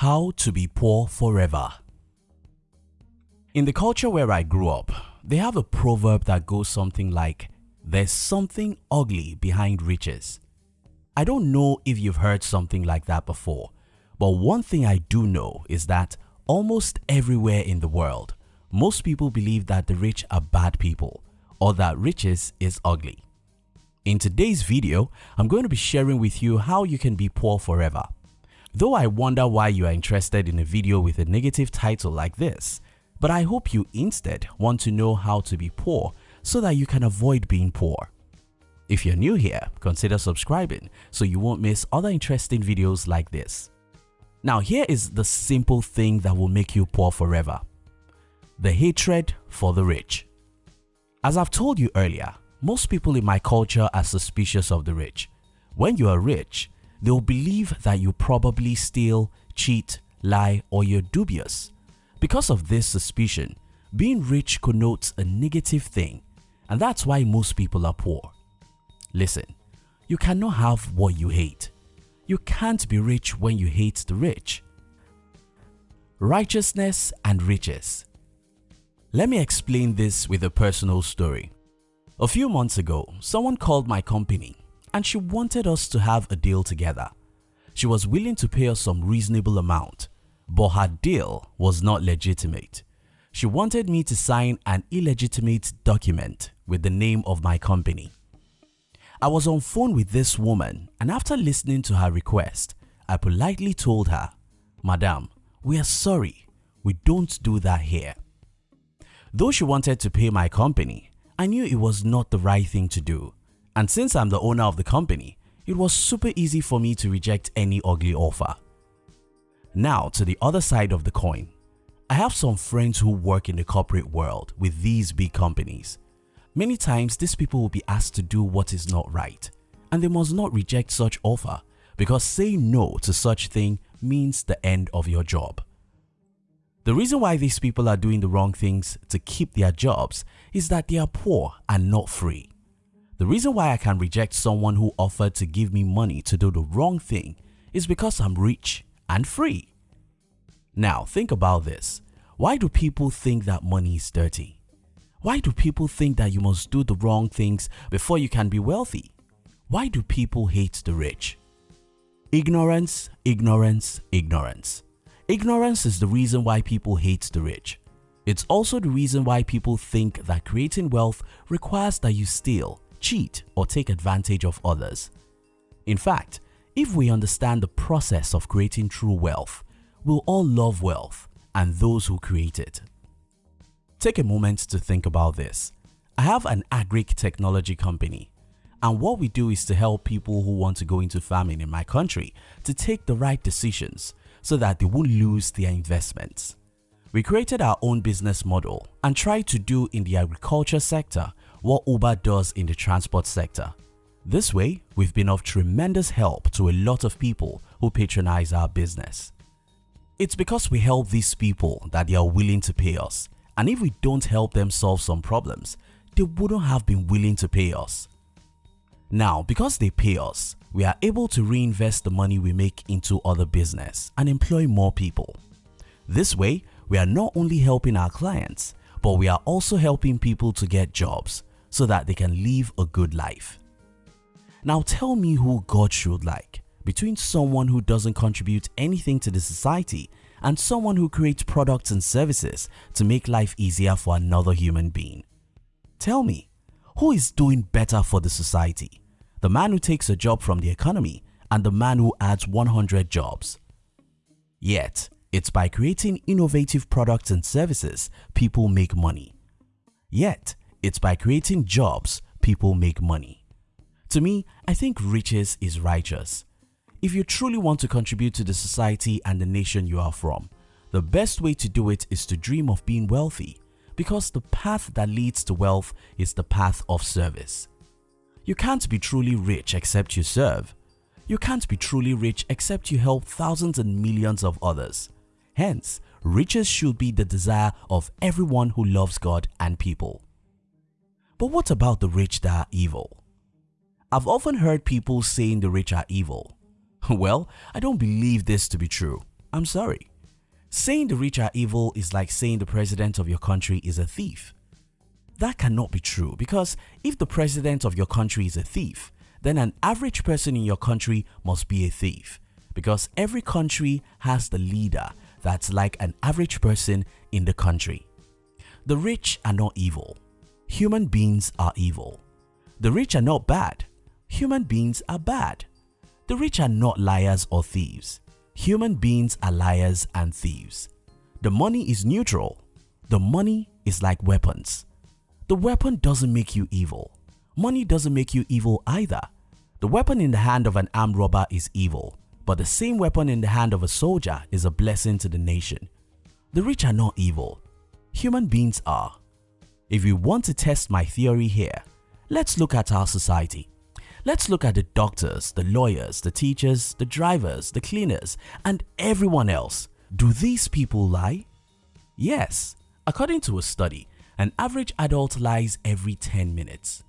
How to be poor forever In the culture where I grew up, they have a proverb that goes something like, there's something ugly behind riches. I don't know if you've heard something like that before, but one thing I do know is that almost everywhere in the world, most people believe that the rich are bad people or that riches is ugly. In today's video, I'm going to be sharing with you how you can be poor forever. Though I wonder why you are interested in a video with a negative title like this, but I hope you instead want to know how to be poor so that you can avoid being poor. If you're new here, consider subscribing so you won't miss other interesting videos like this. Now here is the simple thing that will make you poor forever. The hatred for the rich. As I've told you earlier, most people in my culture are suspicious of the rich. When you are rich, they'll believe that you probably steal, cheat, lie or you're dubious. Because of this suspicion, being rich connotes a negative thing and that's why most people are poor. Listen, you cannot have what you hate. You can't be rich when you hate the rich. Righteousness and riches Let me explain this with a personal story. A few months ago, someone called my company and she wanted us to have a deal together. She was willing to pay us some reasonable amount, but her deal was not legitimate. She wanted me to sign an illegitimate document with the name of my company. I was on phone with this woman and after listening to her request, I politely told her, Madam, we are sorry, we don't do that here. Though she wanted to pay my company, I knew it was not the right thing to do and since I'm the owner of the company, it was super easy for me to reject any ugly offer. Now to the other side of the coin. I have some friends who work in the corporate world with these big companies. Many times these people will be asked to do what is not right and they must not reject such offer because saying no to such thing means the end of your job. The reason why these people are doing the wrong things to keep their jobs is that they are poor and not free. The reason why I can reject someone who offered to give me money to do the wrong thing is because I'm rich and free. Now think about this. Why do people think that money is dirty? Why do people think that you must do the wrong things before you can be wealthy? Why do people hate the rich? Ignorance, ignorance, ignorance. Ignorance is the reason why people hate the rich. It's also the reason why people think that creating wealth requires that you steal, cheat or take advantage of others. In fact, if we understand the process of creating true wealth, we'll all love wealth and those who create it. Take a moment to think about this. I have an agric technology company and what we do is to help people who want to go into farming in my country to take the right decisions so that they won't lose their investments. We created our own business model and tried to do in the agriculture sector what Uber does in the transport sector. This way, we've been of tremendous help to a lot of people who patronize our business. It's because we help these people that they are willing to pay us and if we don't help them solve some problems, they wouldn't have been willing to pay us. Now because they pay us, we are able to reinvest the money we make into other business and employ more people. This way, we are not only helping our clients, but we are also helping people to get jobs so that they can live a good life. Now tell me who God should like between someone who doesn't contribute anything to the society and someone who creates products and services to make life easier for another human being. Tell me, who is doing better for the society? The man who takes a job from the economy and the man who adds 100 jobs. Yet, it's by creating innovative products and services people make money. Yet, it's by creating jobs people make money. To me, I think riches is righteous. If you truly want to contribute to the society and the nation you are from, the best way to do it is to dream of being wealthy because the path that leads to wealth is the path of service. You can't be truly rich except you serve. You can't be truly rich except you help thousands and millions of others. Hence, riches should be the desire of everyone who loves God and people. But what about the rich that are evil? I've often heard people saying the rich are evil. Well, I don't believe this to be true. I'm sorry. Saying the rich are evil is like saying the president of your country is a thief. That cannot be true because if the president of your country is a thief, then an average person in your country must be a thief because every country has the leader that's like an average person in the country. The rich are not evil. Human beings are evil. The rich are not bad. Human beings are bad. The rich are not liars or thieves. Human beings are liars and thieves. The money is neutral. The money is like weapons. The weapon doesn't make you evil. Money doesn't make you evil either. The weapon in the hand of an armed robber is evil, but the same weapon in the hand of a soldier is a blessing to the nation. The rich are not evil. Human beings are. If you want to test my theory here, let's look at our society. Let's look at the doctors, the lawyers, the teachers, the drivers, the cleaners, and everyone else. Do these people lie? Yes. According to a study, an average adult lies every 10 minutes.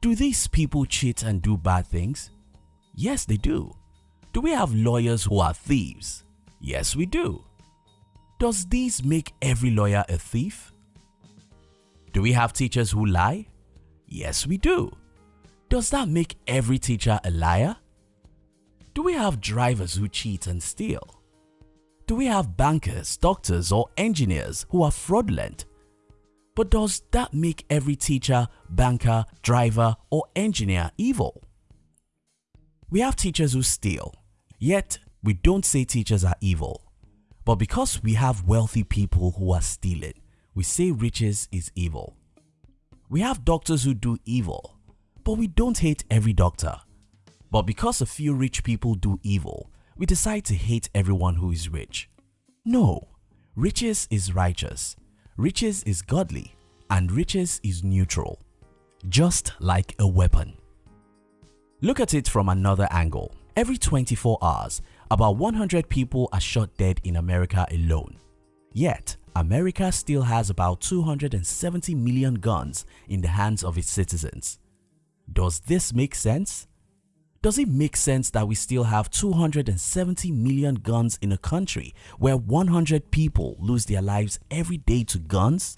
Do these people cheat and do bad things? Yes, they do. Do we have lawyers who are thieves? Yes, we do. Does this make every lawyer a thief? Do we have teachers who lie? Yes, we do. Does that make every teacher a liar? Do we have drivers who cheat and steal? Do we have bankers, doctors or engineers who are fraudulent? But does that make every teacher, banker, driver or engineer evil? We have teachers who steal, yet we don't say teachers are evil. But because we have wealthy people who are stealing, we say riches is evil. We have doctors who do evil, but we don't hate every doctor. But because a few rich people do evil, we decide to hate everyone who is rich. No, riches is righteous riches is godly and riches is neutral, just like a weapon. Look at it from another angle. Every 24 hours, about 100 people are shot dead in America alone. Yet, America still has about 270 million guns in the hands of its citizens. Does this make sense? Does it make sense that we still have 270 million guns in a country where 100 people lose their lives every day to guns?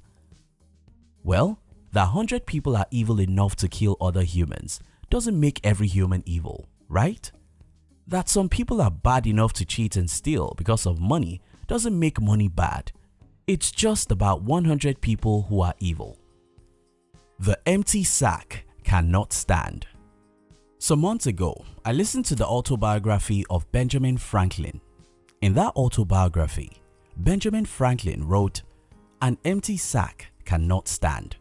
Well, that 100 people are evil enough to kill other humans doesn't make every human evil, right? That some people are bad enough to cheat and steal because of money doesn't make money bad. It's just about 100 people who are evil. The empty sack cannot stand. Some months ago, I listened to the autobiography of Benjamin Franklin. In that autobiography, Benjamin Franklin wrote, An empty sack cannot stand.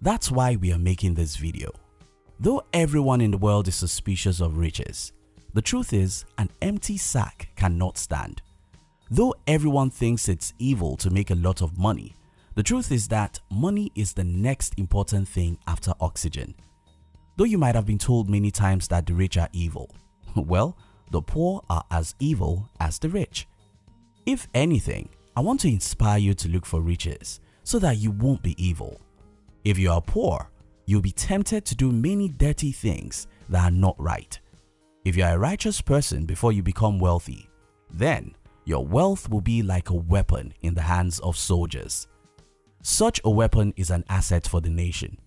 That's why we are making this video. Though everyone in the world is suspicious of riches, the truth is an empty sack cannot stand. Though everyone thinks it's evil to make a lot of money, the truth is that money is the next important thing after oxygen. Though you might have been told many times that the rich are evil, well, the poor are as evil as the rich. If anything, I want to inspire you to look for riches so that you won't be evil. If you are poor, you'll be tempted to do many dirty things that are not right. If you are a righteous person before you become wealthy, then your wealth will be like a weapon in the hands of soldiers. Such a weapon is an asset for the nation.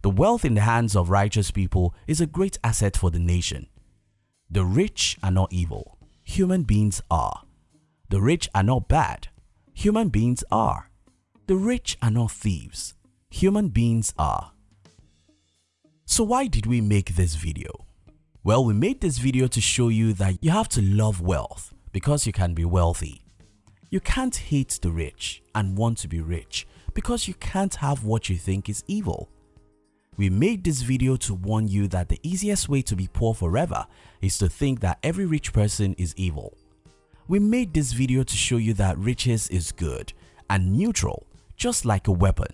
The wealth in the hands of righteous people is a great asset for the nation. The rich are not evil. Human beings are. The rich are not bad. Human beings are. The rich are not thieves. Human beings are. So why did we make this video? Well, we made this video to show you that you have to love wealth because you can be wealthy. You can't hate the rich and want to be rich because you can't have what you think is evil. We made this video to warn you that the easiest way to be poor forever is to think that every rich person is evil. We made this video to show you that riches is good and neutral just like a weapon.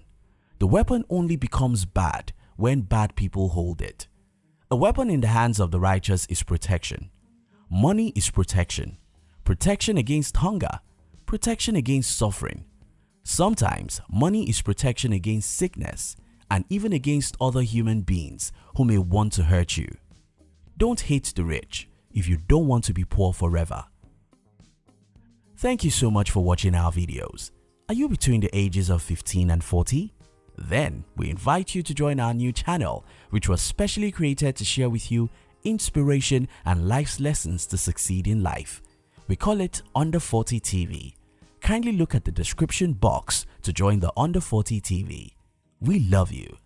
The weapon only becomes bad when bad people hold it. A weapon in the hands of the righteous is protection. Money is protection. Protection against hunger. Protection against suffering. Sometimes money is protection against sickness and even against other human beings who may want to hurt you. Don't hate the rich if you don't want to be poor forever. Thank you so much for watching our videos. Are you between the ages of 15 and 40? Then we invite you to join our new channel which was specially created to share with you inspiration and life's lessons to succeed in life. We call it Under 40 TV. Kindly look at the description box to join the Under 40 TV. We love you.